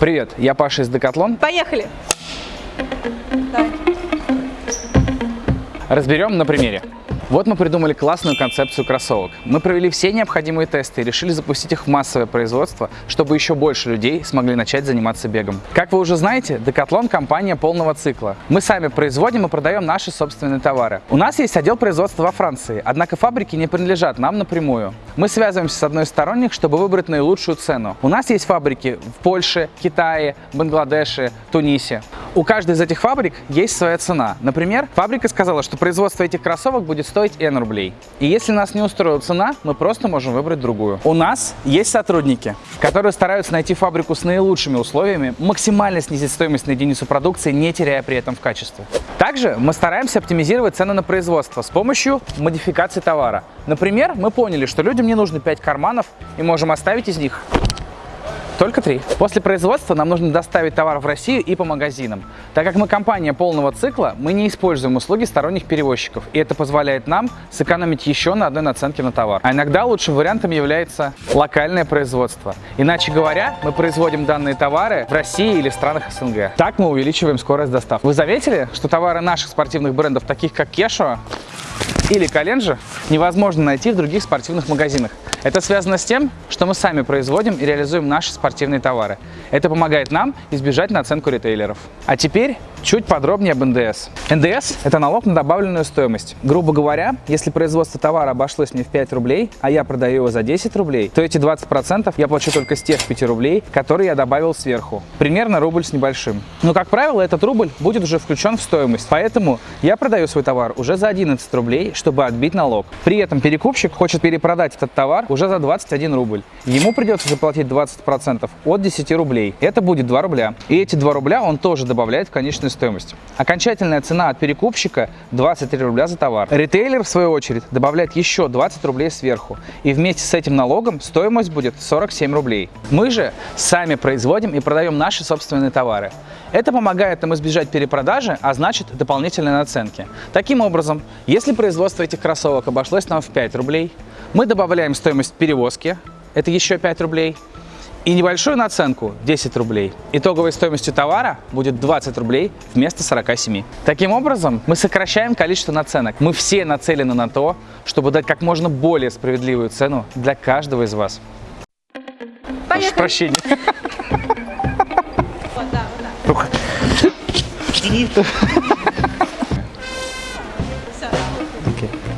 Привет, я Паша из Декатлон. Поехали! Давай. Разберем на примере. Вот мы придумали классную концепцию кроссовок. Мы провели все необходимые тесты и решили запустить их в массовое производство, чтобы еще больше людей смогли начать заниматься бегом. Как вы уже знаете, Decathlon – компания полного цикла. Мы сами производим и продаем наши собственные товары. У нас есть отдел производства во Франции, однако фабрики не принадлежат нам напрямую. Мы связываемся с одной из сторонних, чтобы выбрать наилучшую цену. У нас есть фабрики в Польше, Китае, Бангладеше, Тунисе. У каждой из этих фабрик есть своя цена. Например, фабрика сказала, что производство этих кроссовок будет стоить N рублей. И если нас не устроила цена, мы просто можем выбрать другую. У нас есть сотрудники, которые стараются найти фабрику с наилучшими условиями, максимально снизить стоимость на единицу продукции, не теряя при этом в качестве. Также мы стараемся оптимизировать цены на производство с помощью модификации товара. Например, мы поняли, что людям не нужно 5 карманов и можем оставить из них только три. После производства нам нужно доставить товар в Россию и по магазинам. Так как мы компания полного цикла, мы не используем услуги сторонних перевозчиков, и это позволяет нам сэкономить еще на одной наценке на товар. А иногда лучшим вариантом является локальное производство. Иначе говоря, мы производим данные товары в России или в странах СНГ. Так мы увеличиваем скорость доставки. Вы заметили, что товары наших спортивных брендов, таких как Кешо, или Календжи невозможно найти в других спортивных магазинах. Это связано с тем, что мы сами производим и реализуем наши спортивные товары. Это помогает нам избежать наценку ритейлеров. А теперь чуть подробнее об НДС. НДС – это налог на добавленную стоимость. Грубо говоря, если производство товара обошлось мне в 5 рублей, а я продаю его за 10 рублей, то эти 20% я плачу только с тех 5 рублей, которые я добавил сверху. Примерно рубль с небольшим. Но, как правило, этот рубль будет уже включен в стоимость, поэтому я продаю свой товар уже за 11 рублей, чтобы отбить налог. При этом перекупщик хочет перепродать этот товар уже за 21 рубль. Ему придется заплатить 20% от 10 рублей. Это будет 2 рубля. И эти 2 рубля он тоже добавляет в конечную стоимость. Окончательная цена от перекупщика 23 рубля за товар. Ритейлер, в свою очередь, добавляет еще 20 рублей сверху. И вместе с этим налогом стоимость будет 47 рублей. Мы же сами производим и продаем наши собственные товары. Это помогает нам избежать перепродажи, а значит дополнительной наценки. Таким образом, если производство этих кроссовок обошлось нам в 5 рублей, мы добавляем стоимость перевозки, это еще 5 рублей, и небольшую наценку 10 рублей. Итоговой стоимостью товара будет 20 рублей вместо 47. Таким образом, мы сокращаем количество наценок. Мы все нацелены на то, чтобы дать как можно более справедливую цену для каждого из вас. Прошу прощения. Вода, вода.